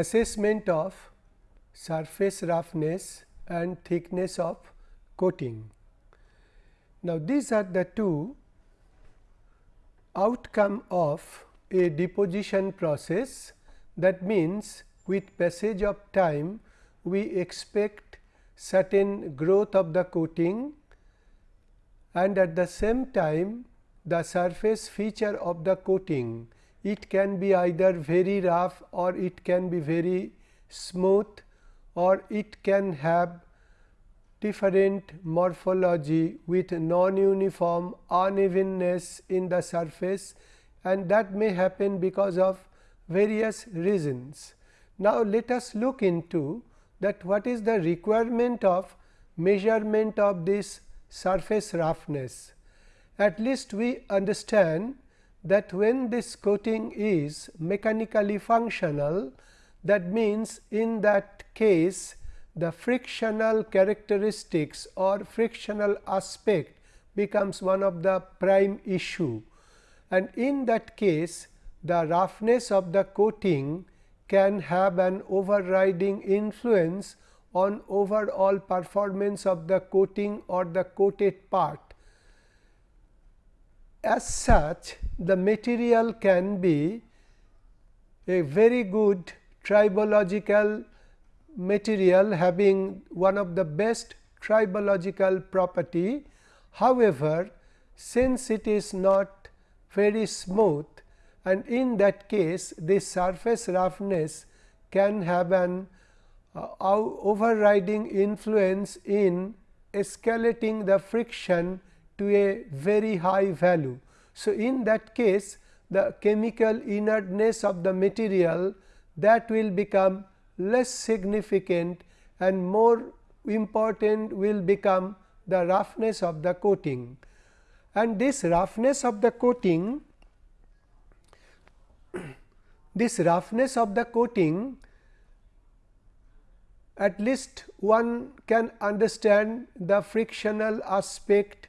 assessment of surface roughness and thickness of coating. Now, these are the two outcome of a deposition process that means with passage of time we expect certain growth of the coating and at the same time the surface feature of the coating it can be either very rough or it can be very smooth or it can have different morphology with non-uniform unevenness in the surface and that may happen because of various reasons. Now, let us look into that what is the requirement of measurement of this surface roughness. At least we understand that when this coating is mechanically functional that means in that case the frictional characteristics or frictional aspect becomes one of the prime issue and in that case the roughness of the coating can have an overriding influence on overall performance of the coating or the coated part. As such, the material can be a very good tribological material having one of the best tribological property. However, since it is not very smooth and in that case the surface roughness can have an uh, overriding influence in escalating the friction to a very high value. So, in that case the chemical inertness of the material that will become less significant and more important will become the roughness of the coating. And this roughness of the coating this roughness of the coating at least one can understand the frictional aspect,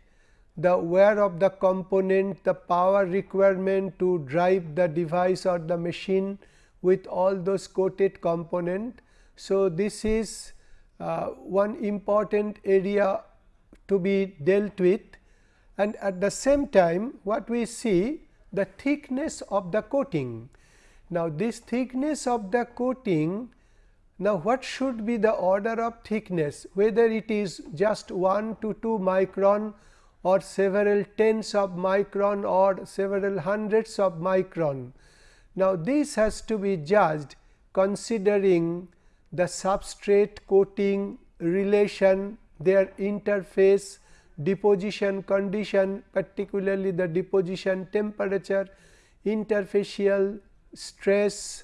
the wear of the component, the power requirement to drive the device or the machine with all those coated component. So, this is uh, one important area to be dealt with and at the same time what we see the thickness of the coating. Now, this thickness of the coating now, what should be the order of thickness whether it is just 1 to 2 micron or several tens of micron or several hundreds of micron. Now, this has to be judged considering the substrate coating relation their interface deposition condition particularly the deposition temperature interfacial stress,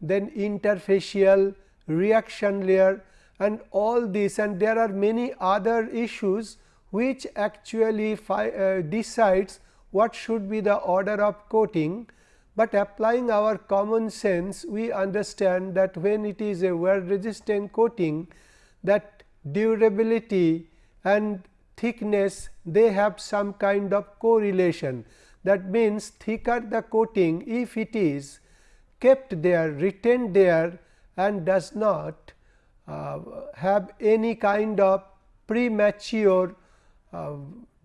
then interfacial reaction layer and all this and there are many other issues which actually uh, decides what should be the order of coating, but applying our common sense we understand that when it is a wear resistant coating that durability and thickness they have some kind of correlation. That means, thicker the coating if it is kept there retained there and does not uh, have any kind of premature uh,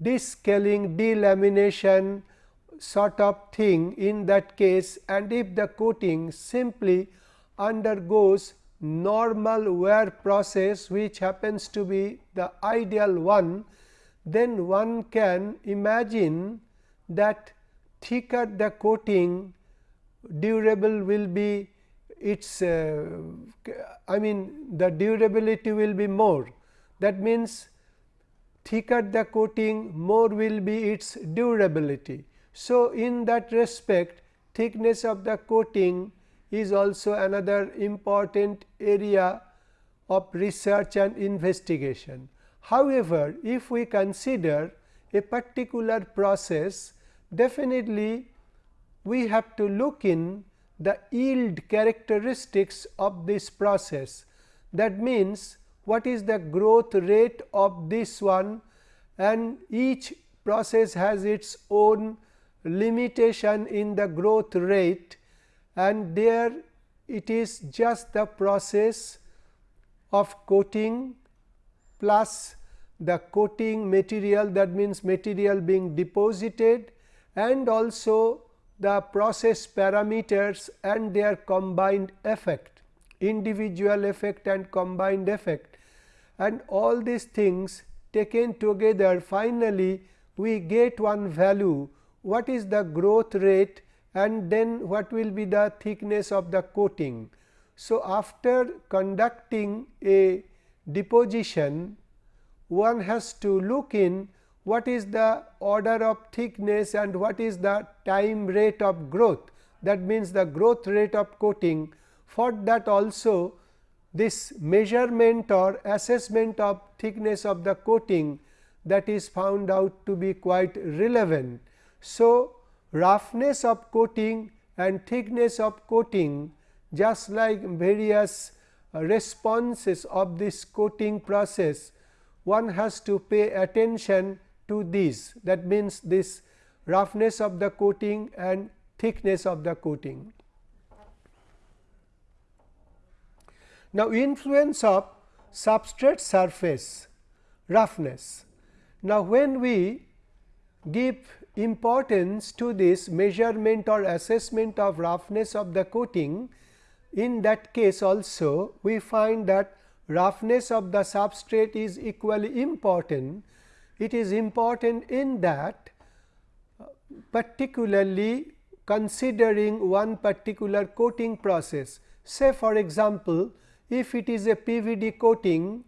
descaling delamination sort of thing in that case. And if the coating simply undergoes normal wear process which happens to be the ideal one, then one can imagine that thicker the coating durable will be its uh, I mean the durability will be more. That means thicker the coating more will be its durability. So, in that respect thickness of the coating is also another important area of research and investigation. However, if we consider a particular process definitely we have to look in the yield characteristics of this process. That means, what is the growth rate of this one? And each process has its own limitation in the growth rate. And there it is just the process of coating plus the coating material that means material being deposited and also the process parameters and their combined effect individual effect and combined effect. And all these things taken together finally we get one value. What is the growth rate? And then what will be the thickness of the coating. So, after conducting a deposition one has to look in what is the order of thickness and what is the time rate of growth. That means the growth rate of coating for that also this measurement or assessment of thickness of the coating that is found out to be quite relevant. So, roughness of coating and thickness of coating just like various responses of this coating process one has to pay attention to these that means this roughness of the coating and thickness of the coating. Now, influence of substrate surface roughness. Now, when we give importance to this measurement or assessment of roughness of the coating, in that case also we find that roughness of the substrate is equally important. It is important in that particularly considering one particular coating process. Say for example, if it is a PVD coating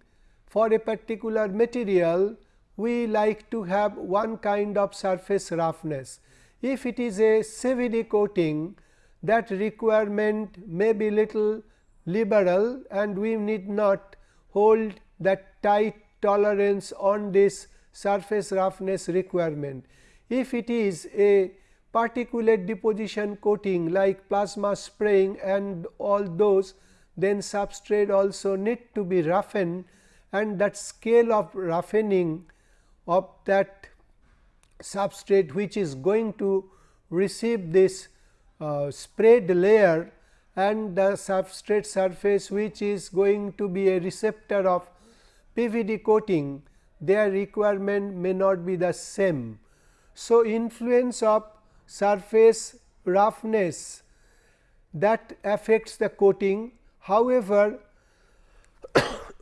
for a particular material, we like to have one kind of surface roughness. If it is a CVD coating, that requirement may be little liberal and we need not hold that tight tolerance on this surface roughness requirement. If it is a particulate deposition coating like plasma spraying and all those then substrate also need to be roughened and that scale of roughening of that substrate which is going to receive this uh, sprayed layer and the substrate surface which is going to be a receptor of PVD coating their requirement may not be the same. So, influence of surface roughness that affects the coating However,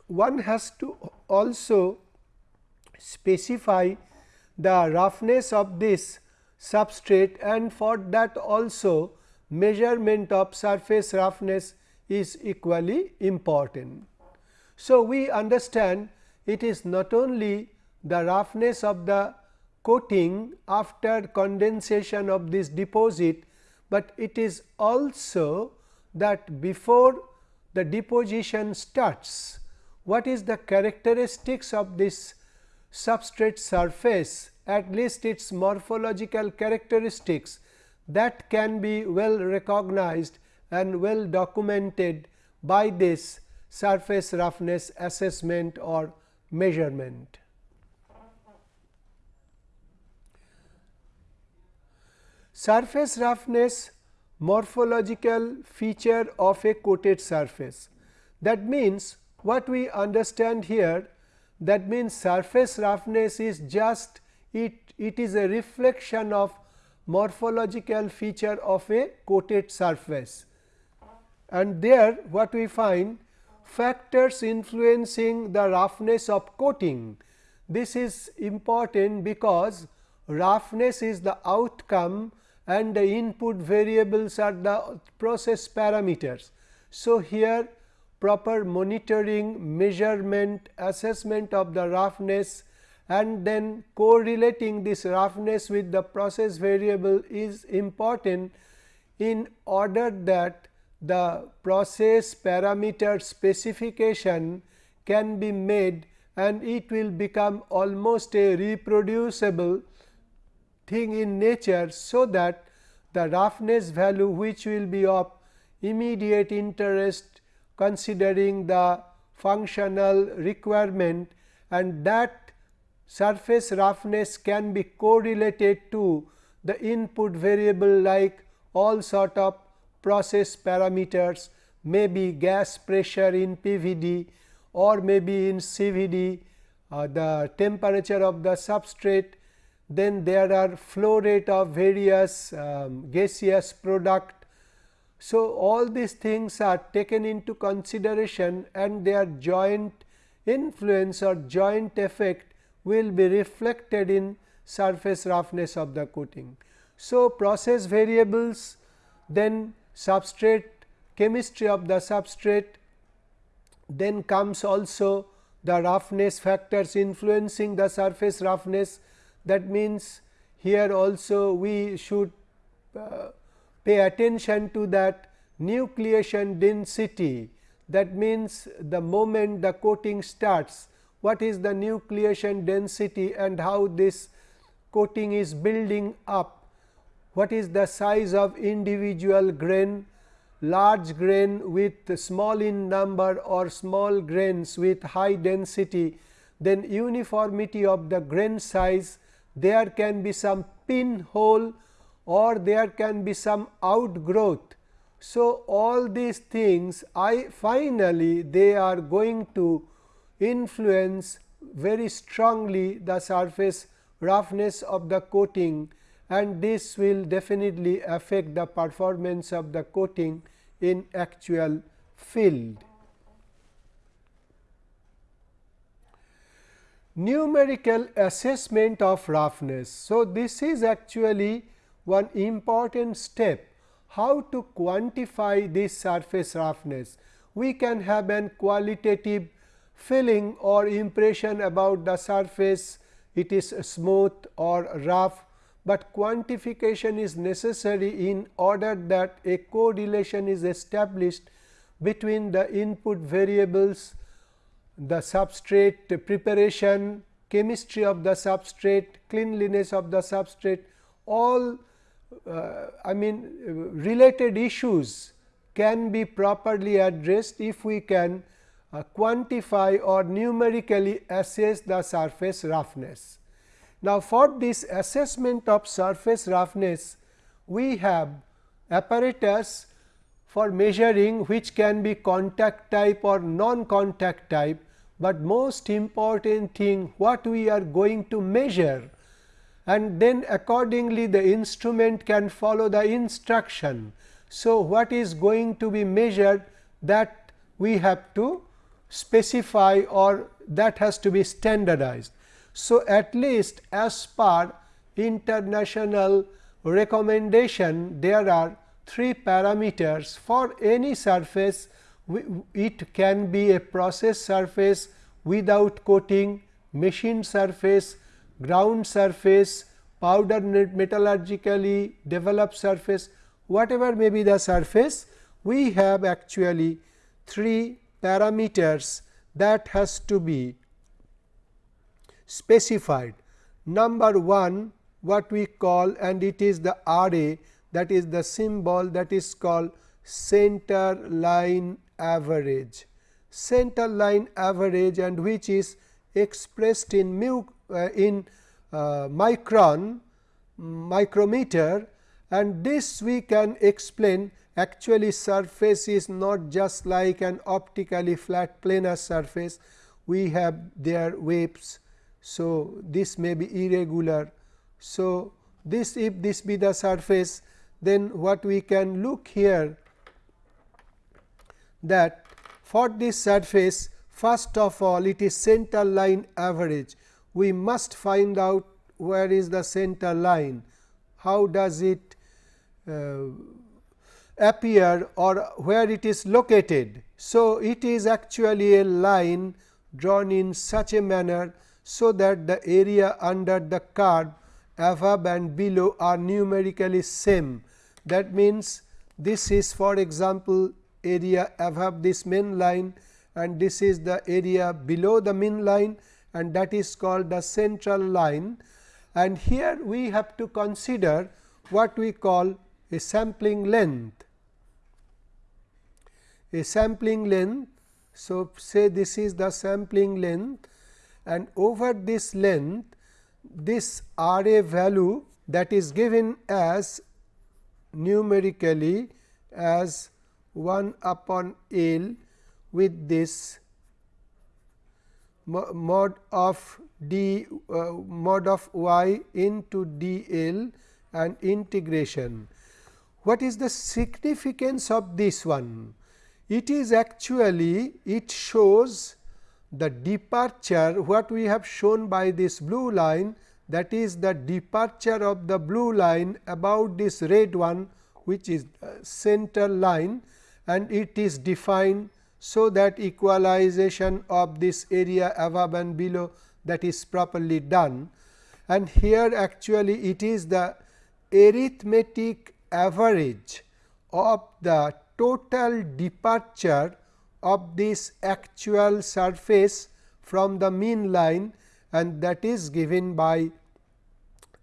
one has to also specify the roughness of this substrate and for that also measurement of surface roughness is equally important. So, we understand it is not only the roughness of the coating after condensation of this deposit, but it is also that before the deposition starts. What is the characteristics of this substrate surface at least its morphological characteristics that can be well recognized and well documented by this surface roughness assessment or measurement. Surface roughness morphological feature of a coated surface. That means, what we understand here that means surface roughness is just it, it is a reflection of morphological feature of a coated surface. And there what we find factors influencing the roughness of coating. This is important because roughness is the outcome and the input variables are the process parameters. So, here proper monitoring, measurement, assessment of the roughness and then correlating this roughness with the process variable is important in order that the process parameter specification can be made and it will become almost a reproducible thing in nature. So, that the roughness value which will be of immediate interest considering the functional requirement and that surface roughness can be correlated to the input variable like all sort of process parameters may be gas pressure in PVD or may be in CVD uh, the temperature of the substrate then there are flow rate of various um, gaseous product. So, all these things are taken into consideration and their joint influence or joint effect will be reflected in surface roughness of the coating. So, process variables then substrate chemistry of the substrate then comes also the roughness factors influencing the surface roughness that means, here also we should uh, pay attention to that nucleation density. That means, the moment the coating starts what is the nucleation density and how this coating is building up, what is the size of individual grain, large grain with small in number or small grains with high density, then uniformity of the grain size there can be some pinhole or there can be some outgrowth. So, all these things I finally they are going to influence very strongly the surface roughness of the coating and this will definitely affect the performance of the coating in actual field. Numerical assessment of roughness. So, this is actually one important step how to quantify this surface roughness. We can have an qualitative feeling or impression about the surface it is smooth or rough, but quantification is necessary in order that a correlation is established between the input variables the substrate preparation, chemistry of the substrate, cleanliness of the substrate, all uh, I mean related issues can be properly addressed if we can uh, quantify or numerically assess the surface roughness. Now, for this assessment of surface roughness, we have apparatus for measuring which can be contact type or non contact type but most important thing what we are going to measure and then accordingly the instrument can follow the instruction. So, what is going to be measured that we have to specify or that has to be standardized. So, at least as per international recommendation there are three parameters for any surface it can be a process surface without coating, machine surface, ground surface, powder metallurgically developed surface, whatever may be the surface, we have actually three parameters that has to be specified. Number 1 what we call and it is the RA that is the symbol that is called center line average center line average and which is expressed in mu uh, in uh, micron micrometer and this we can explain actually surface is not just like an optically flat planar surface we have their waves. So, this may be irregular. So, this if this be the surface then what we can look here that for this surface first of all it is center line average. We must find out where is the center line, how does it uh, appear or where it is located. So, it is actually a line drawn in such a manner, so that the area under the curve above and below are numerically same. That means, this is for example, area above this main line and this is the area below the mean line and that is called the central line. And here we have to consider what we call a sampling length. A sampling length. So, say this is the sampling length and over this length this R a value that is given as numerically as 1 upon L with this mod of d uh, mod of y into d L and integration. What is the significance of this one? It is actually it shows the departure what we have shown by this blue line that is the departure of the blue line about this red one which is center line and it is defined so that equalization of this area above and below that is properly done. And here actually it is the arithmetic average of the total departure of this actual surface from the mean line and that is given by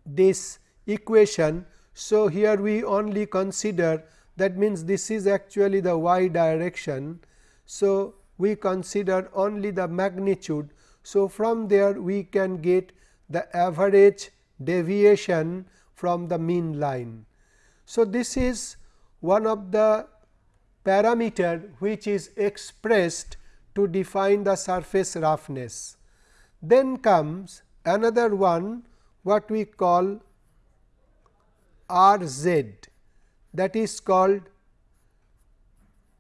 this equation. So, here we only consider that means this is actually the y direction. So, we consider only the magnitude. So, from there we can get the average deviation from the mean line. So, this is one of the parameter which is expressed to define the surface roughness. Then comes another one what we call R z that is called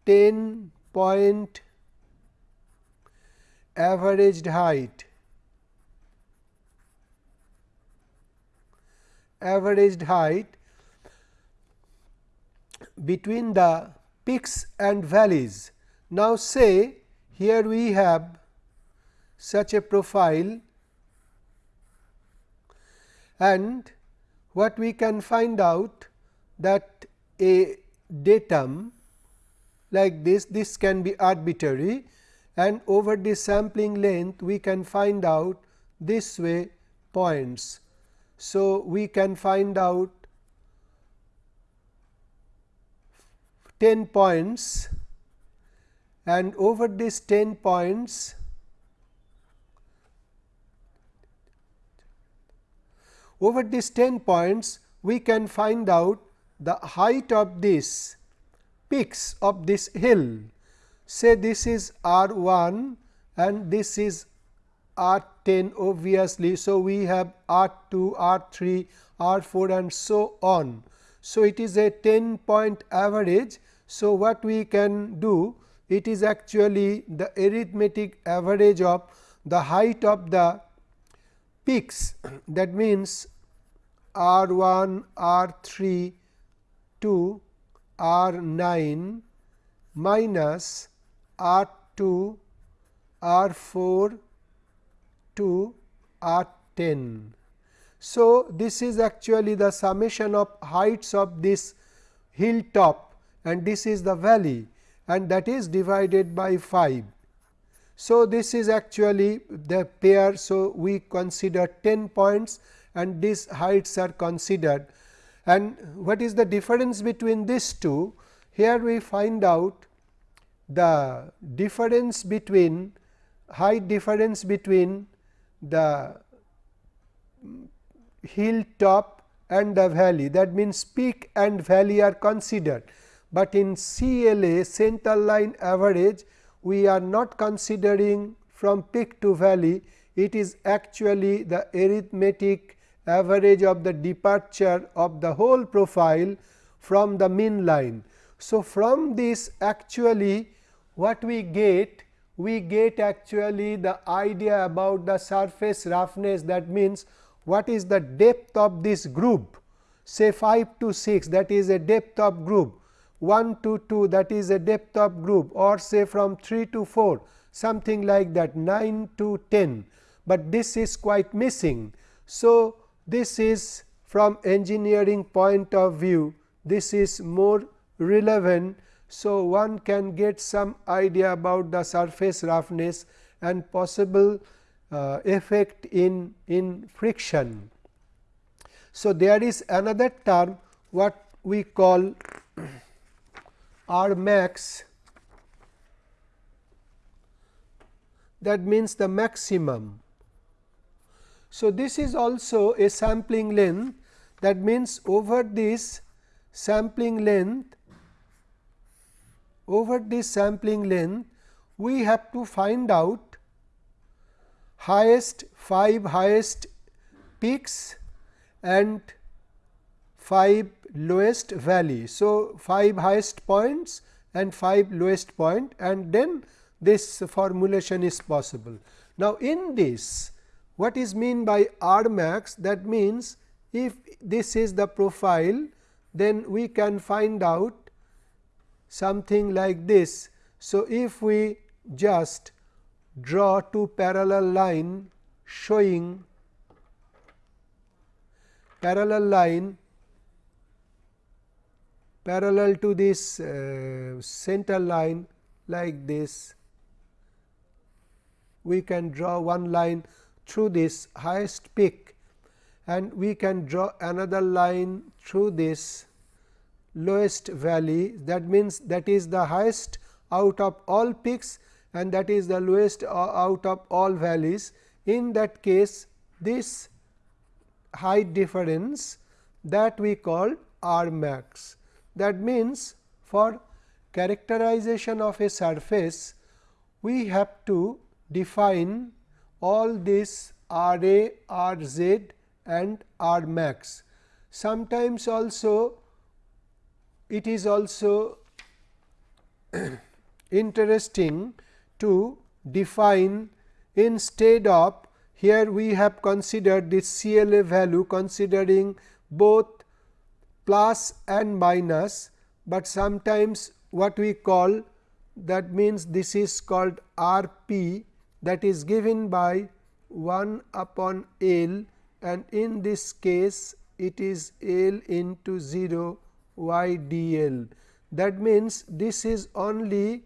10 point averaged height averaged height between the peaks and valleys. Now, say here we have such a profile and what we can find out that a datum like this, this can be arbitrary and over the sampling length we can find out this way points. So, we can find out 10 points and over these 10 points over these 10 points we can find out the height of this peaks of this hill say this is r 1 and this is r 10 obviously. So, we have r 2 r 3 r 4 and so on. So, it is a 10 point average. So, what we can do it is actually the arithmetic average of the height of the peaks that means r 1 r 3 to r 9 minus r 2 r 4 to r 10. So, this is actually the summation of heights of this hilltop and this is the valley and that is divided by 5. So, this is actually the pair. So, we consider 10 points and these heights are considered and what is the difference between these two? Here we find out the difference between height difference between the hill top and the valley. That means peak and valley are considered, but in CLA center line average we are not considering from peak to valley. It is actually the arithmetic average of the departure of the whole profile from the mean line. So, from this actually what we get we get actually the idea about the surface roughness. That means what is the depth of this group? Say 5 to 6 that is a depth of group. 1 to 2 that is a depth of group. Or say from 3 to 4 something like that 9 to 10, but this is quite missing. So, this is from engineering point of view this is more relevant. So, one can get some idea about the surface roughness and possible uh, effect in, in friction. So, there is another term what we call R max that means the maximum. So, this is also a sampling length that means over this sampling length over this sampling length we have to find out highest 5 highest peaks and 5 lowest valley. So, 5 highest points and 5 lowest point and then this formulation is possible. Now, in this what is mean by R max that means if this is the profile then we can find out something like this. So, if we just draw two parallel line showing parallel line parallel to this uh, center line like this we can draw one line through this highest peak and we can draw another line through this lowest valley that means that is the highest out of all peaks and that is the lowest uh, out of all valleys. In that case this height difference that we call R max. That means, for characterization of a surface we have to define all this R A, R Z and R max. Sometimes also it is also interesting to define instead of here we have considered this CLA value considering both plus and minus, but sometimes what we call that means this is called R p that is given by 1 upon L and in this case it is L into 0 y d l. That means, this is only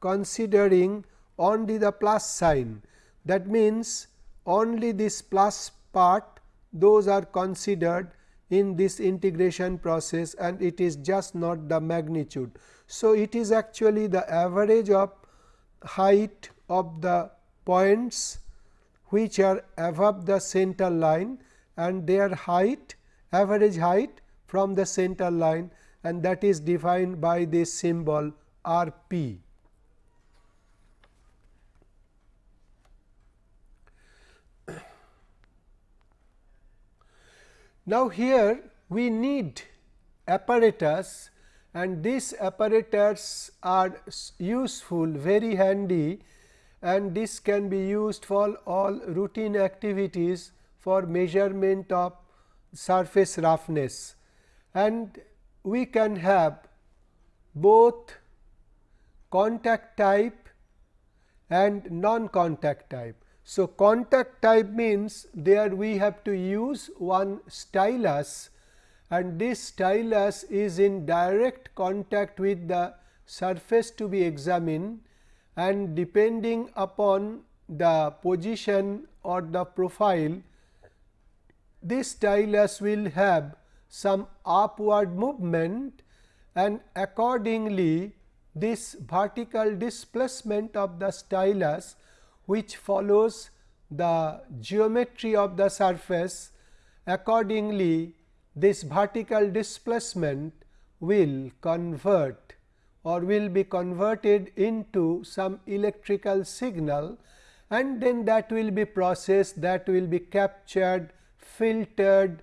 considering only the plus sign that means, only this plus part those are considered in this integration process and it is just not the magnitude. So, it is actually the average of height of the points which are above the center line and their height average height from the center line and that is defined by this symbol R p. Now, here we need apparatus and these apparatus are useful very handy and this can be used for all routine activities for measurement of surface roughness and we can have both contact type and non contact type. So, contact type means there we have to use one stylus and this stylus is in direct contact with the surface to be examined and depending upon the position or the profile this stylus will have some upward movement and accordingly this vertical displacement of the stylus which follows the geometry of the surface accordingly this vertical displacement will convert or will be converted into some electrical signal and then that will be processed that will be captured filtered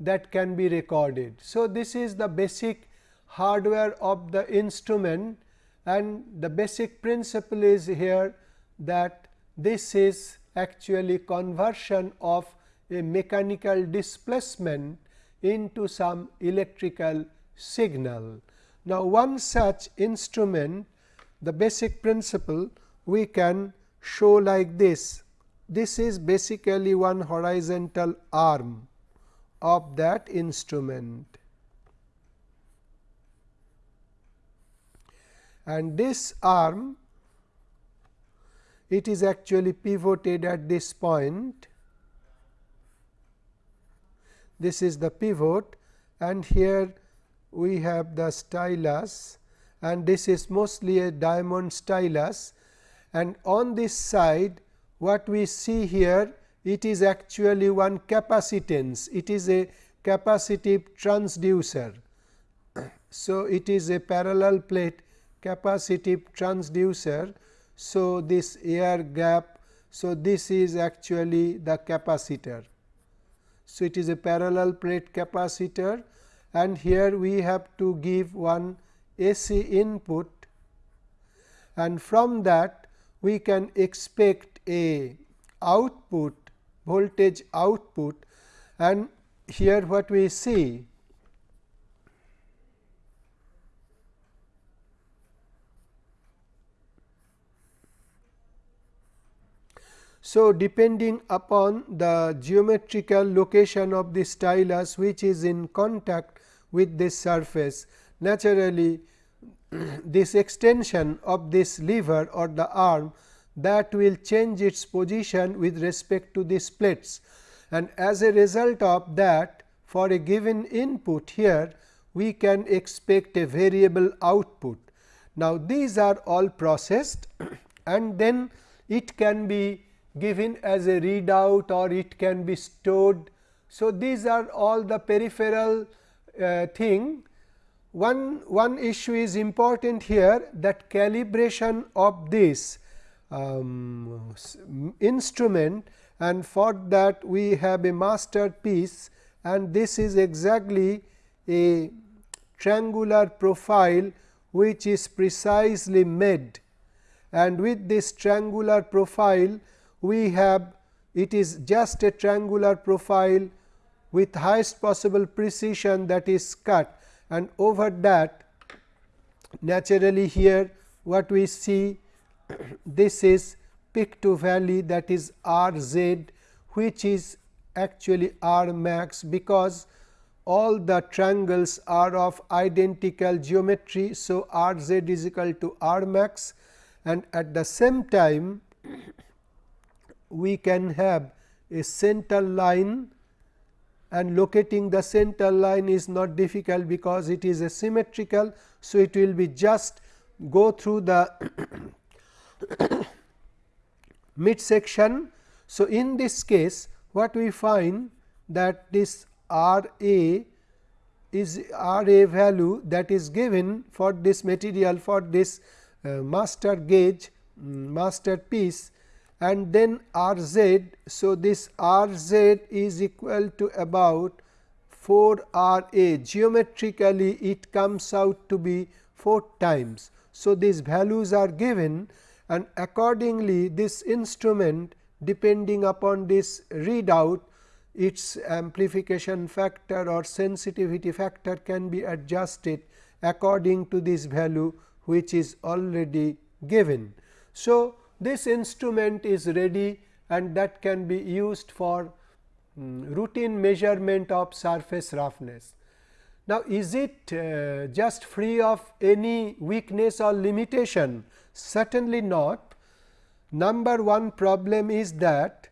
that can be recorded. So, this is the basic hardware of the instrument and the basic principle is here that this is actually conversion of a mechanical displacement into some electrical signal. Now, one such instrument the basic principle we can show like this. This is basically one horizontal arm of that instrument. And this arm it is actually pivoted at this point. This is the pivot and here we have the stylus and this is mostly a diamond stylus and on this side what we see here it is actually one capacitance it is a capacitive transducer. So, it is a parallel plate capacitive transducer. So, this air gap. So, this is actually the capacitor. So, it is a parallel plate capacitor and here we have to give one AC input and from that we can expect a output voltage output and here what we see So, depending upon the geometrical location of the stylus which is in contact with this surface naturally this extension of this lever or the arm that will change its position with respect to these plates and as a result of that for a given input here we can expect a variable output. Now, these are all processed and then it can be given as a readout or it can be stored. So, these are all the peripheral uh, thing. One, one issue is important here that calibration of this um, instrument and for that we have a master piece and this is exactly a triangular profile which is precisely made and with this triangular profile we have it is just a triangular profile with highest possible precision that is cut and over that naturally here what we see this is peak to valley that is r z which is actually r max because all the triangles are of identical geometry. So, r z is equal to r max and at the same time we can have a center line and locating the center line is not difficult because it is a symmetrical. So, it will be just go through the mid section. So, in this case what we find that this R A is R A value that is given for this material for this uh, master gauge um, master piece and then R z. So, this R z is equal to about 4 R a geometrically it comes out to be 4 times. So, these values are given and accordingly this instrument depending upon this readout its amplification factor or sensitivity factor can be adjusted according to this value which is already given. So, this instrument is ready and that can be used for um, routine measurement of surface roughness. Now, is it uh, just free of any weakness or limitation? Certainly not. Number one problem is that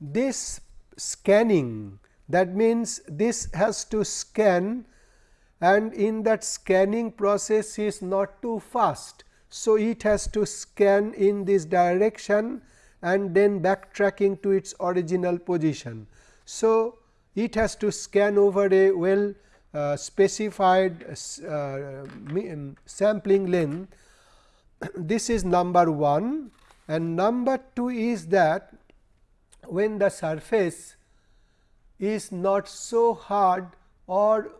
this scanning that means, this has to scan and in that scanning process is not too fast so, it has to scan in this direction and then backtracking to its original position. So, it has to scan over a well uh, specified uh, um, sampling length. this is number 1 and number 2 is that when the surface is not so hard or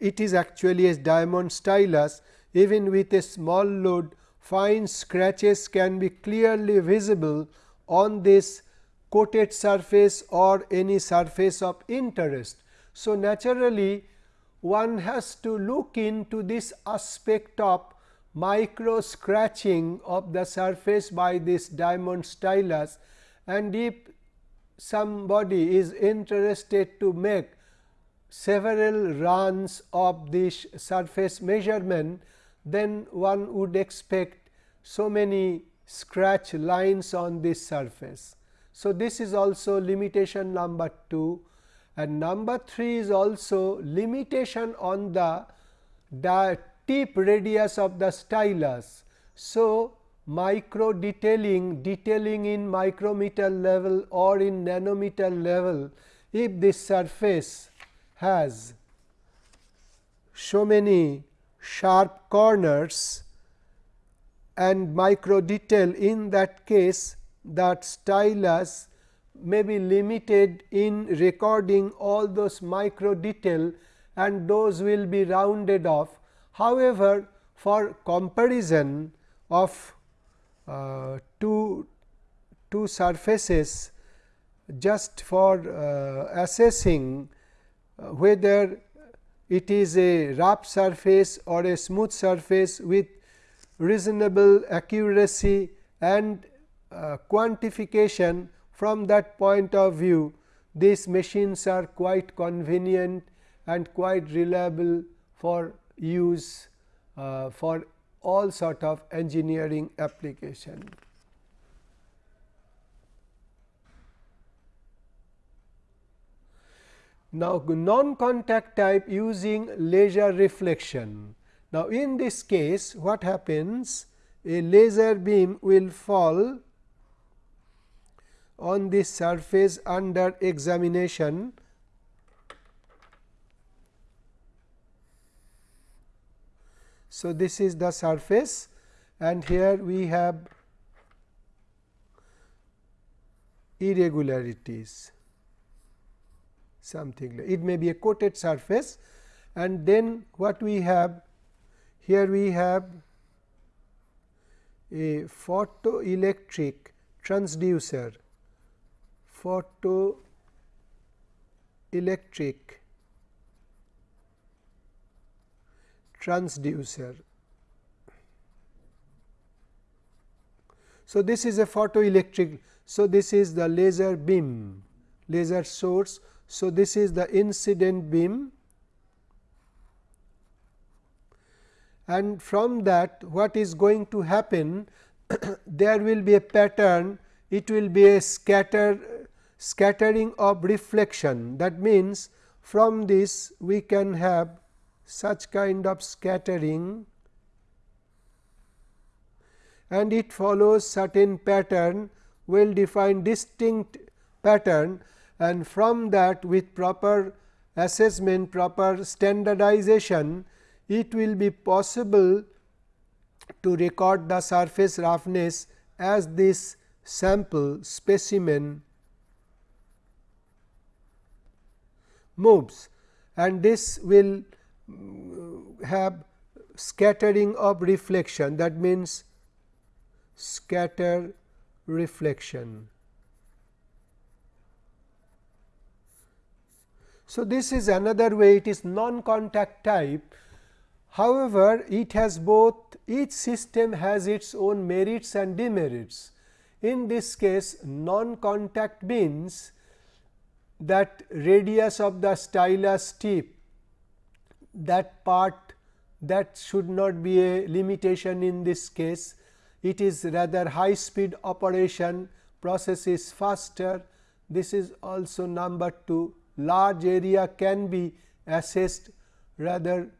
it is actually a diamond stylus even with a small load fine scratches can be clearly visible on this coated surface or any surface of interest. So, naturally one has to look into this aspect of micro scratching of the surface by this diamond stylus and if somebody is interested to make several runs of this surface measurement then one would expect so many scratch lines on this surface. So, this is also limitation number 2 and number 3 is also limitation on the, the tip radius of the stylus. So, micro detailing detailing in micrometer level or in nanometer level if this surface has so many sharp corners and micro detail in that case that stylus may be limited in recording all those micro detail and those will be rounded off. However, for comparison of uh, two, two surfaces just for uh, assessing uh, whether it is a rough surface or a smooth surface with reasonable accuracy and uh, quantification from that point of view these machines are quite convenient and quite reliable for use uh, for all sort of engineering application. Now, non-contact type using laser reflection. Now, in this case what happens? A laser beam will fall on this surface under examination So, this is the surface and here we have irregularities something like it may be a coated surface and then what we have here we have a photoelectric transducer photoelectric transducer. So, this is a photoelectric. So, this is the laser beam laser source. So, this is the incident beam. And from that what is going to happen there will be a pattern. It will be a scatter scattering of reflection. That means from this we can have such kind of scattering. And it follows certain pattern well defined distinct pattern and from that with proper assessment proper standardization it will be possible to record the surface roughness as this sample specimen moves and this will have scattering of reflection that means scatter reflection. So, this is another way it is non contact type. However, it has both each system has its own merits and demerits. In this case non contact means that radius of the stylus tip that part that should not be a limitation in this case. It is rather high speed operation process is faster. This is also number 2 large area can be assessed rather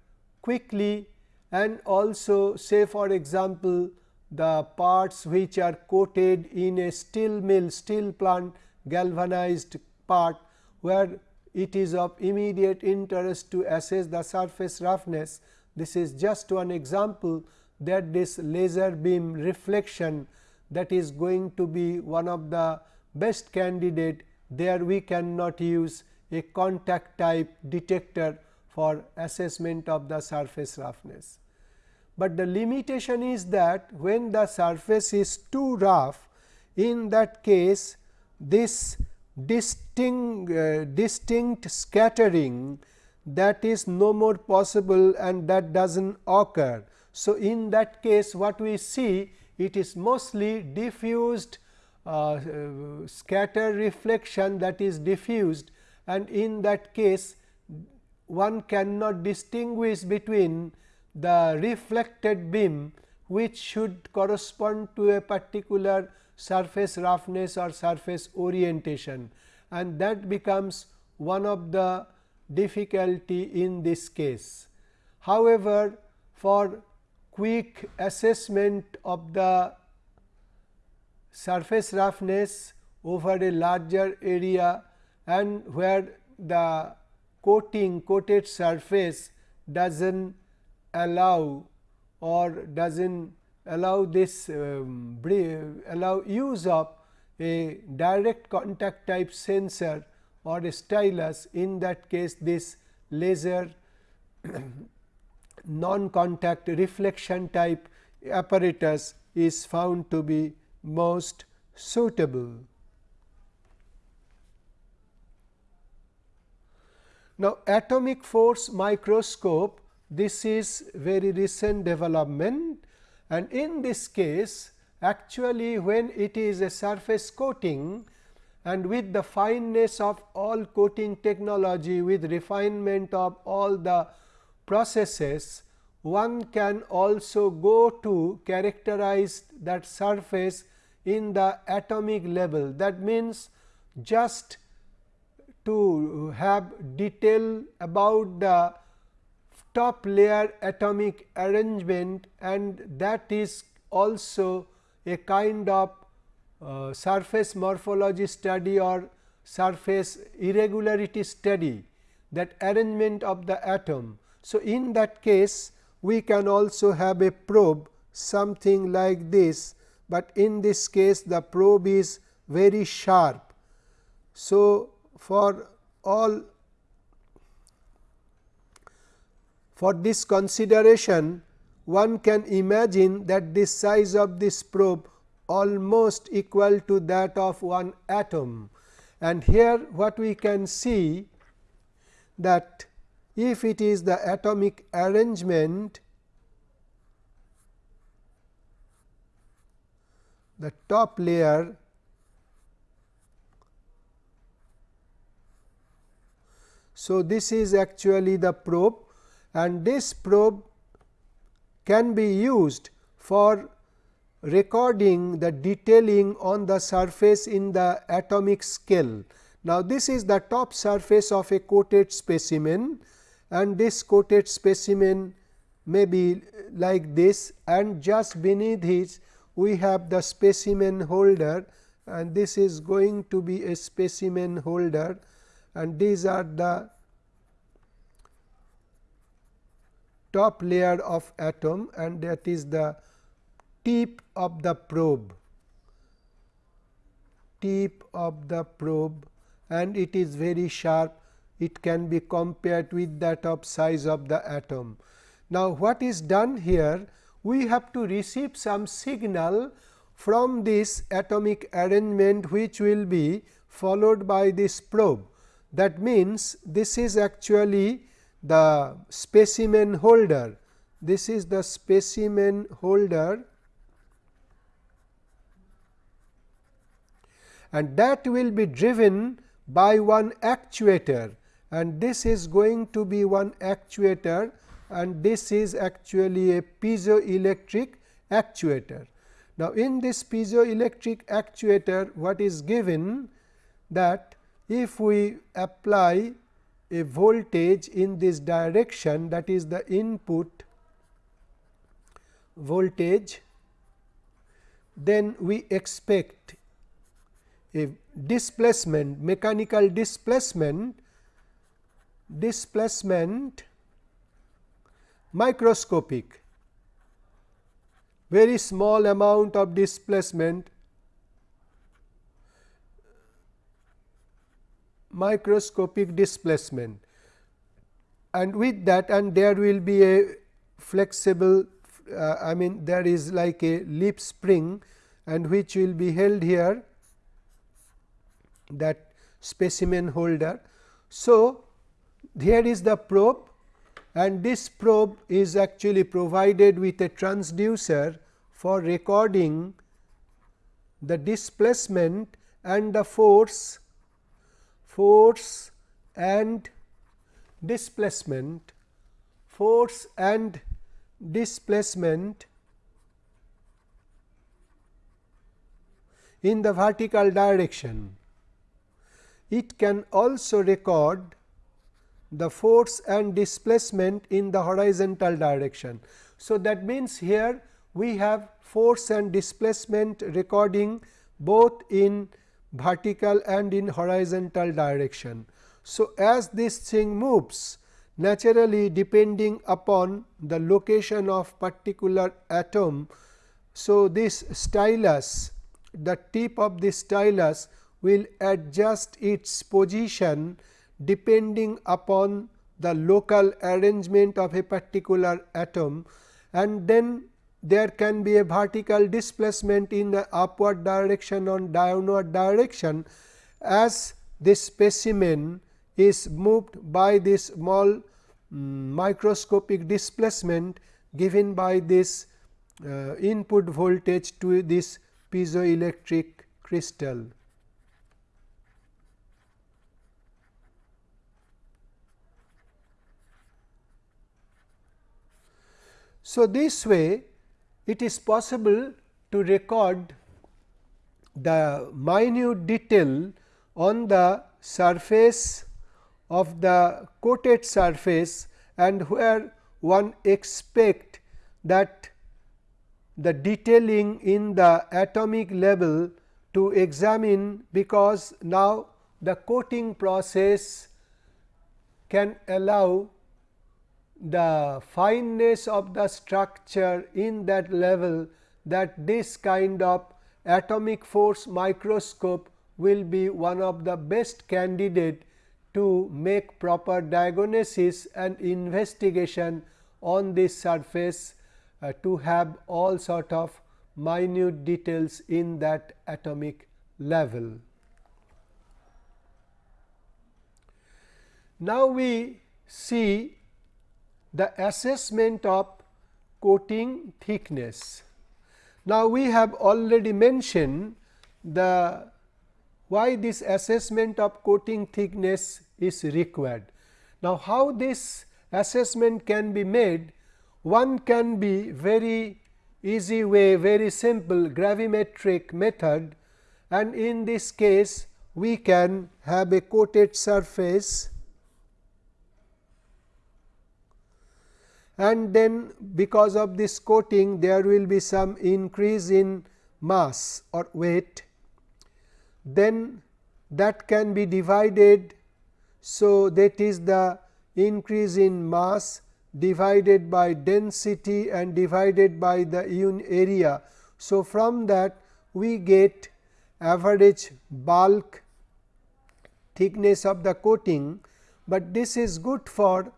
quickly and also say for example, the parts which are coated in a steel mill steel plant galvanized part where it is of immediate interest to assess the surface roughness. This is just one example that this laser beam reflection that is going to be one of the best candidate there we cannot use a contact type detector for assessment of the surface roughness. But the limitation is that when the surface is too rough in that case this distinct, uh, distinct scattering that is no more possible and that does not occur. So, in that case what we see it is mostly diffused uh, uh, scatter reflection that is diffused and in that case one cannot distinguish between the reflected beam which should correspond to a particular surface roughness or surface orientation and that becomes one of the difficulty in this case. However, for quick assessment of the surface roughness over a larger area and where the coating coated surface does not allow or does not allow this um, allow use of a direct contact type sensor or a stylus in that case this laser non contact reflection type apparatus is found to be most suitable. Now, atomic force microscope this is very recent development and in this case actually when it is a surface coating and with the fineness of all coating technology with refinement of all the processes one can also go to characterize that surface in the atomic level. That means, just to have detail about the top layer atomic arrangement and that is also a kind of uh, surface morphology study or surface irregularity study that arrangement of the atom. So, in that case we can also have a probe something like this, but in this case the probe is very sharp. So, for all for this consideration one can imagine that this size of this probe almost equal to that of one atom. And here what we can see that if it is the atomic arrangement the top layer So, this is actually the probe and this probe can be used for recording the detailing on the surface in the atomic scale. Now, this is the top surface of a coated specimen and this coated specimen may be like this and just beneath it we have the specimen holder and this is going to be a specimen holder and these are the top layer of atom and that is the tip of the probe tip of the probe and it is very sharp it can be compared with that of size of the atom. Now, what is done here? We have to receive some signal from this atomic arrangement which will be followed by this probe. That means, this is actually the specimen holder. This is the specimen holder and that will be driven by one actuator and this is going to be one actuator and this is actually a piezoelectric actuator. Now, in this piezoelectric actuator what is given that if we apply a voltage in this direction that is the input voltage, then we expect a displacement mechanical displacement displacement microscopic. Very small amount of displacement microscopic displacement and with that and there will be a flexible uh, I mean there is like a lip spring and which will be held here that specimen holder. So, here is the probe and this probe is actually provided with a transducer for recording the displacement and the force, force and displacement, force and displacement in the vertical direction. It can also record the force and displacement in the horizontal direction. So, that means, here we have force and displacement recording both in vertical and in horizontal direction. So, as this thing moves naturally depending upon the location of particular atom So, this stylus the tip of the stylus will adjust its position depending upon the local arrangement of a particular atom and then there can be a vertical displacement in the upward direction or downward direction as this specimen is moved by this small um, microscopic displacement given by this uh, input voltage to this piezoelectric crystal. So, this way it is possible to record the minute detail on the surface of the coated surface and where one expect that the detailing in the atomic level to examine because now the coating process can allow the fineness of the structure in that level that this kind of atomic force microscope will be one of the best candidate to make proper diagnosis and investigation on this surface uh, to have all sort of minute details in that atomic level. Now, we see the assessment of coating thickness. Now, we have already mentioned the why this assessment of coating thickness is required. Now, how this assessment can be made? One can be very easy way, very simple gravimetric method and in this case we can have a coated surface and then because of this coating there will be some increase in mass or weight then that can be divided. So, that is the increase in mass divided by density and divided by the area. So, from that we get average bulk thickness of the coating, but this is good for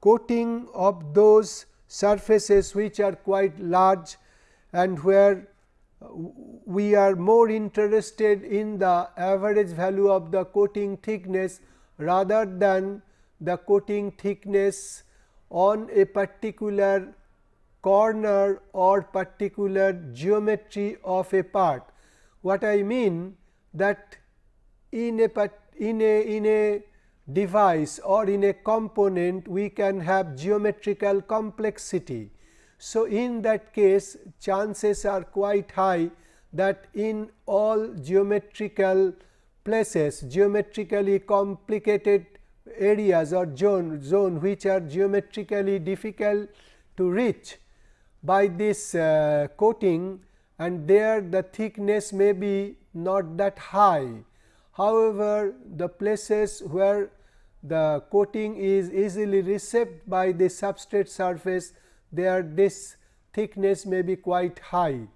coating of those surfaces which are quite large and where uh, we are more interested in the average value of the coating thickness rather than the coating thickness on a particular corner or particular geometry of a part. What I mean that in a in a in a device or in a component we can have geometrical complexity. So, in that case chances are quite high that in all geometrical places geometrically complicated areas or zone, zone which are geometrically difficult to reach by this uh, coating and there the thickness may be not that high However, the places where the coating is easily received by the substrate surface there this thickness may be quite high.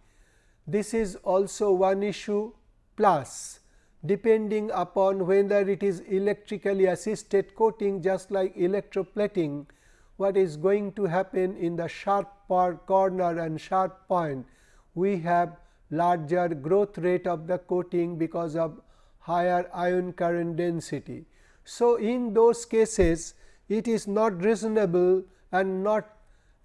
This is also one issue plus depending upon whether it is electrically assisted coating just like electroplating what is going to happen in the sharp corner and sharp point we have larger growth rate of the coating because of higher ion current density. So, in those cases it is not reasonable and not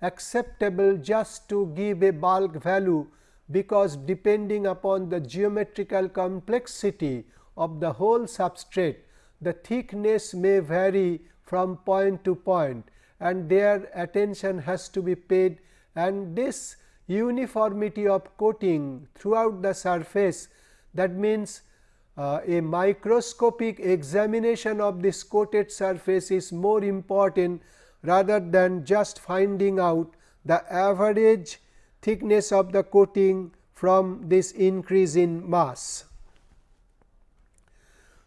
acceptable just to give a bulk value, because depending upon the geometrical complexity of the whole substrate, the thickness may vary from point to point and their attention has to be paid and this uniformity of coating throughout the surface that means uh, a microscopic examination of this coated surface is more important rather than just finding out the average thickness of the coating from this increase in mass.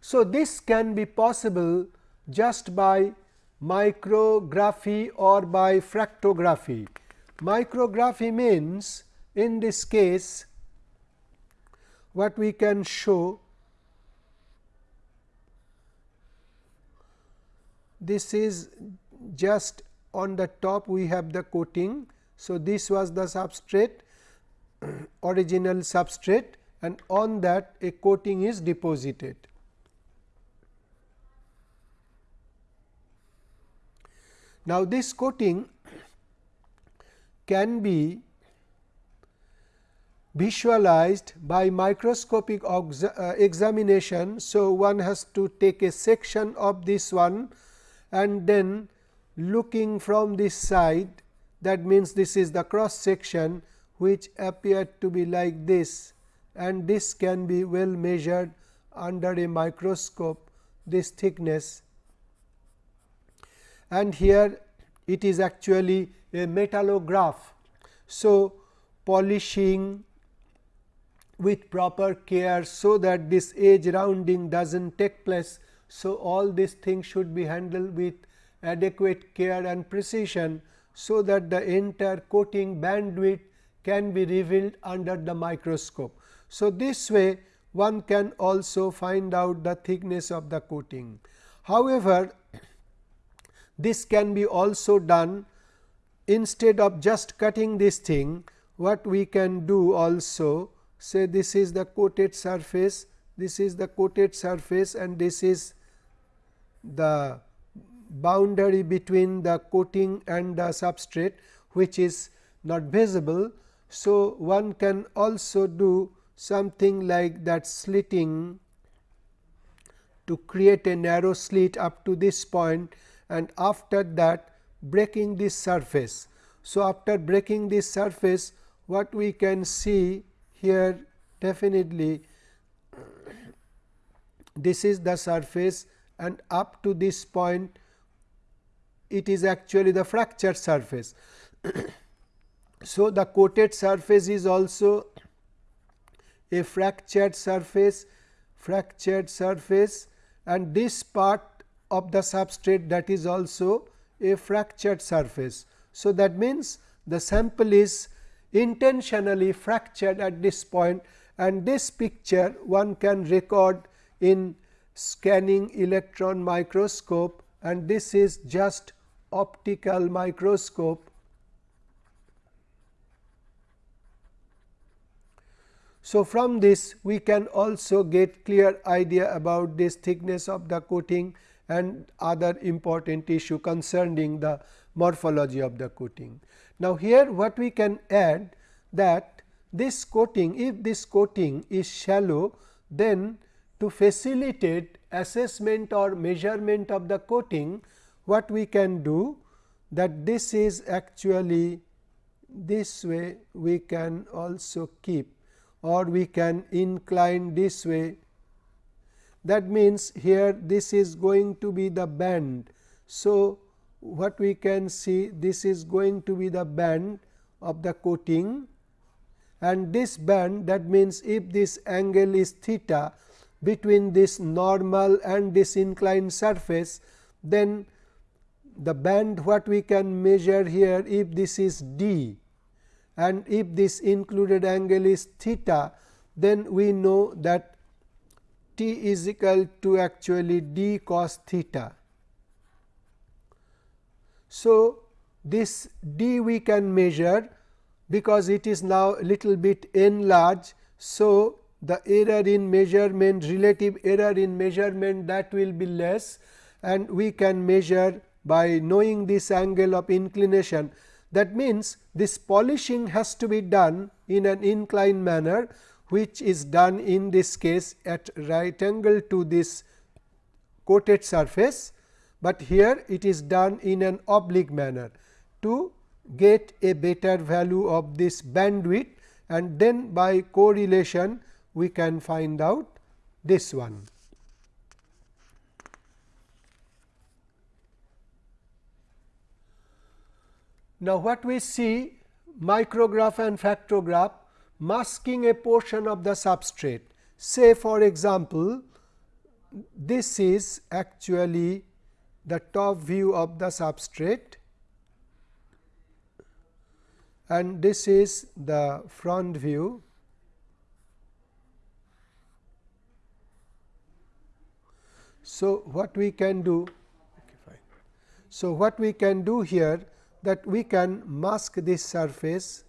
So, this can be possible just by micrography or by fractography. Micrography means in this case what we can show this is just on the top we have the coating. So, this was the substrate original substrate and on that a coating is deposited. Now, this coating can be visualized by microscopic uh, examination. So, one has to take a section of this one and then looking from this side that means, this is the cross section which appeared to be like this and this can be well measured under a microscope this thickness and here it is actually a metallograph. So, polishing with proper care, so that this edge rounding does not take place. So, all these things should be handled with adequate care and precision. So, that the entire coating bandwidth can be revealed under the microscope. So, this way one can also find out the thickness of the coating. However, this can be also done instead of just cutting this thing what we can do also say this is the coated surface this is the coated surface and this is the boundary between the coating and the substrate which is not visible. So, one can also do something like that slitting to create a narrow slit up to this point and after that breaking this surface. So, after breaking this surface what we can see here definitely this is the surface and up to this point it is actually the fractured surface. so, the coated surface is also a fractured surface fractured surface and this part of the substrate that is also a fractured surface. So, that means, the sample is intentionally fractured at this point and this picture one can record in scanning electron microscope and this is just optical microscope. So, from this we can also get clear idea about this thickness of the coating and other important issue concerning the morphology of the coating. Now, here what we can add that this coating if this coating is shallow then to facilitate assessment or measurement of the coating what we can do that this is actually this way we can also keep or we can incline this way that means, here this is going to be the band. So, what we can see this is going to be the band of the coating and this band that means, if this angle is theta between this normal and this inclined surface, then the band what we can measure here if this is d and if this included angle is theta, then we know that t is equal to actually d cos theta. So, this d we can measure because it is now little bit enlarged. So, the error in measurement relative error in measurement that will be less. And we can measure by knowing this angle of inclination. That means, this polishing has to be done in an inclined manner which is done in this case at right angle to this coated surface, but here it is done in an oblique manner to get a better value of this bandwidth. And then by correlation we can find out this one. Now, what we see micrograph and fractograph masking a portion of the substrate. Say for example, this is actually the top view of the substrate and this is the front view. So, what we can do okay, fine. So, what we can do here that we can mask this surface.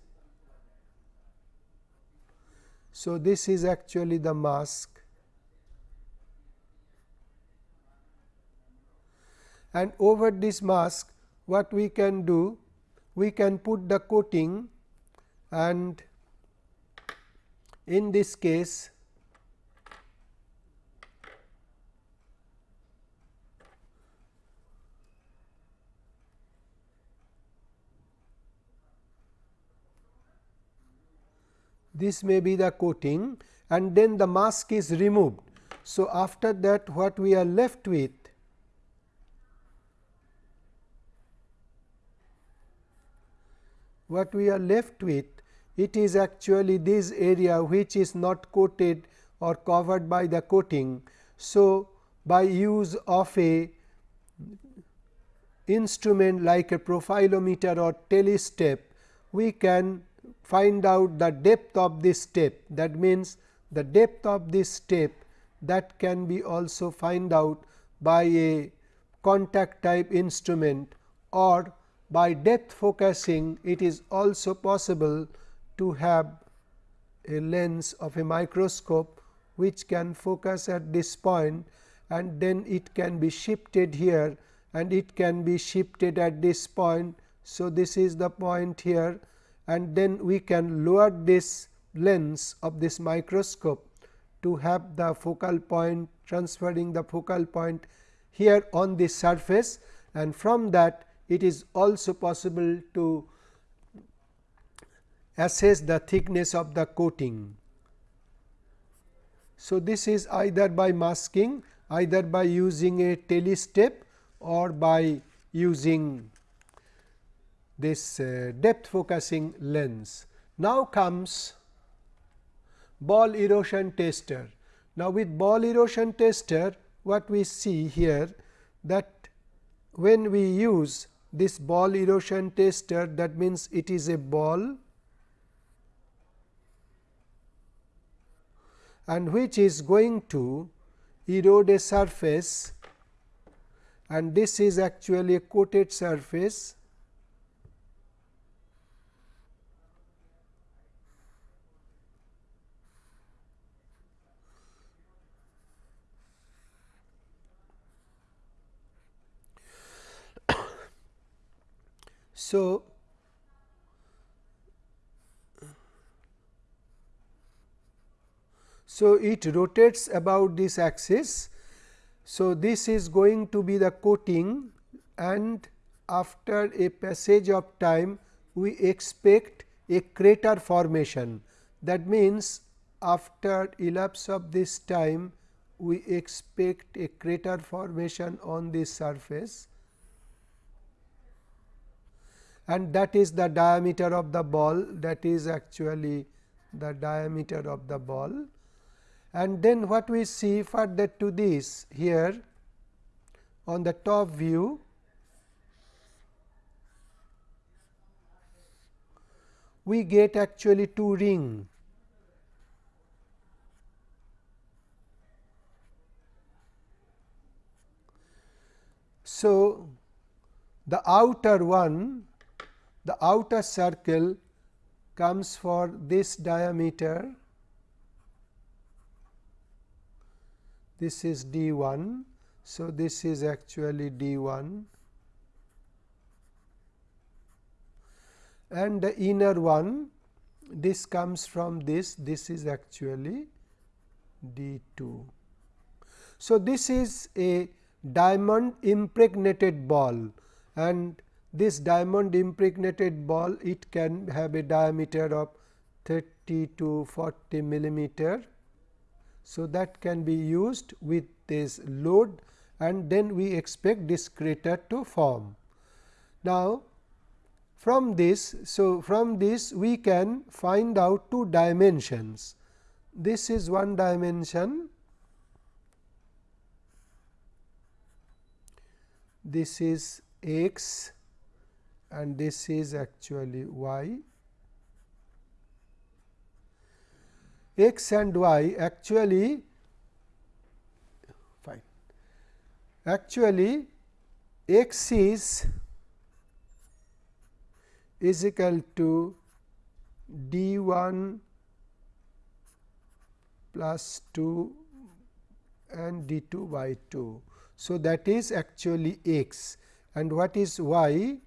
So, this is actually the mask and over this mask what we can do we can put the coating and in this case this may be the coating and then the mask is removed. So, after that what we are left with what we are left with it is actually this area which is not coated or covered by the coating. So, by use of a instrument like a profilometer or Talystep, we can find out the depth of this step that means the depth of this step that can be also find out by a contact type instrument or by depth focusing it is also possible to have a lens of a microscope which can focus at this point and then it can be shifted here and it can be shifted at this point. So, this is the point here and then we can lower this lens of this microscope to have the focal point transferring the focal point here on this surface and from that it is also possible to assess the thickness of the coating. So, this is either by masking either by using a Talystep or by using this uh, depth focusing lens. Now, comes ball erosion tester. Now, with ball erosion tester what we see here that when we use this ball erosion tester that means it is a ball and which is going to erode a surface and this is actually a coated surface So, so it rotates about this axis. So, this is going to be the coating and after a passage of time we expect a crater formation. That means, after elapse of this time we expect a crater formation on this surface and that is the diameter of the ball that is actually the diameter of the ball. And then what we see further to this here on the top view we get actually two ring. So, the outer one the outer circle comes for this diameter, this is d 1. So, this is actually d 1 and the inner one this comes from this this is actually d 2. So, this is a diamond impregnated ball and this diamond impregnated ball it can have a diameter of 30 to 40 millimeter. So, that can be used with this load and then we expect this crater to form. Now, from this, so from this we can find out two dimensions. This is one dimension, this is x and this is actually y. x and y actually fine actually x is is equal to d 1 plus 2 and d 2 by 2. So, that is actually x and what is y?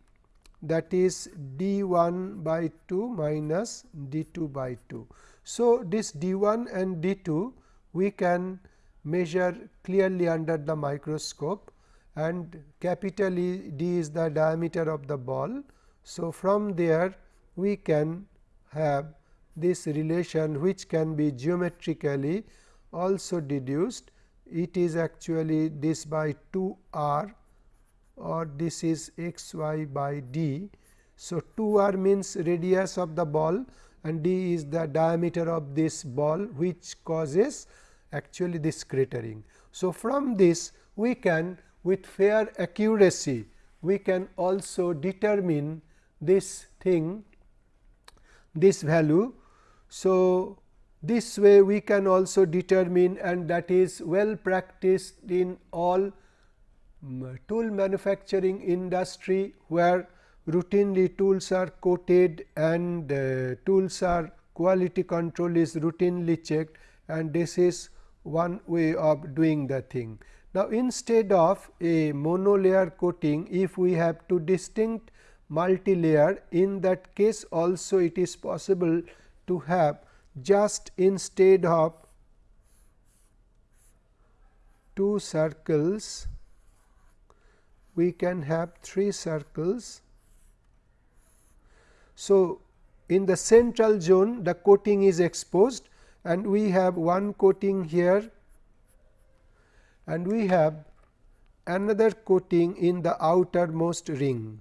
That is d 1 by 2 minus d 2 by 2. So, this d 1 and d 2 we can measure clearly under the microscope and capital E d is the diameter of the ball. So, from there we can have this relation which can be geometrically also deduced. It is actually this by 2 r or this is x y by d. So, 2 r means radius of the ball and d is the diameter of this ball which causes actually this cratering. So, from this we can with fair accuracy we can also determine this thing this value. So, this way we can also determine and that is well practiced in all tool manufacturing industry where routinely tools are coated and uh, tools are quality control is routinely checked and this is one way of doing the thing. Now, instead of a monolayer coating if we have two distinct multilayer in that case also it is possible to have just instead of two circles we can have three circles. So, in the central zone the coating is exposed and we have one coating here and we have another coating in the outermost ring.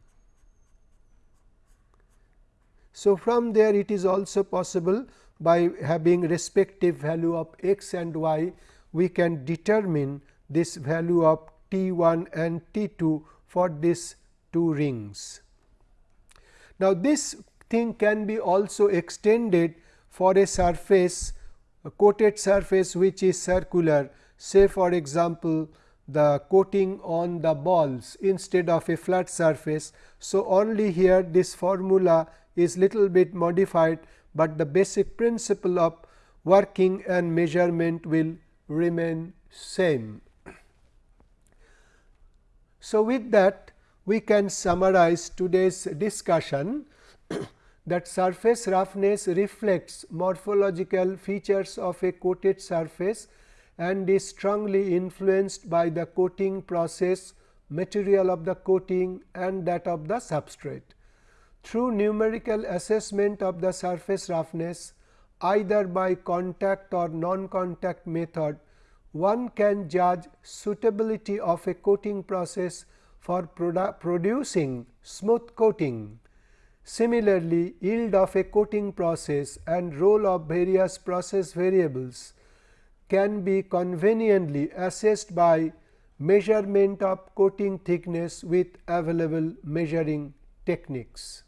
So, from there it is also possible by having respective value of x and y we can determine this value of T 1 and T 2 for these two rings. Now, this thing can be also extended for a surface a coated surface which is circular say for example, the coating on the balls instead of a flat surface. So, only here this formula is little bit modified, but the basic principle of working and measurement will remain same. So, with that we can summarize today's discussion that surface roughness reflects morphological features of a coated surface and is strongly influenced by the coating process, material of the coating and that of the substrate. Through numerical assessment of the surface roughness either by contact or non-contact method, one can judge suitability of a coating process for producing smooth coating. Similarly, yield of a coating process and role of various process variables can be conveniently assessed by measurement of coating thickness with available measuring techniques.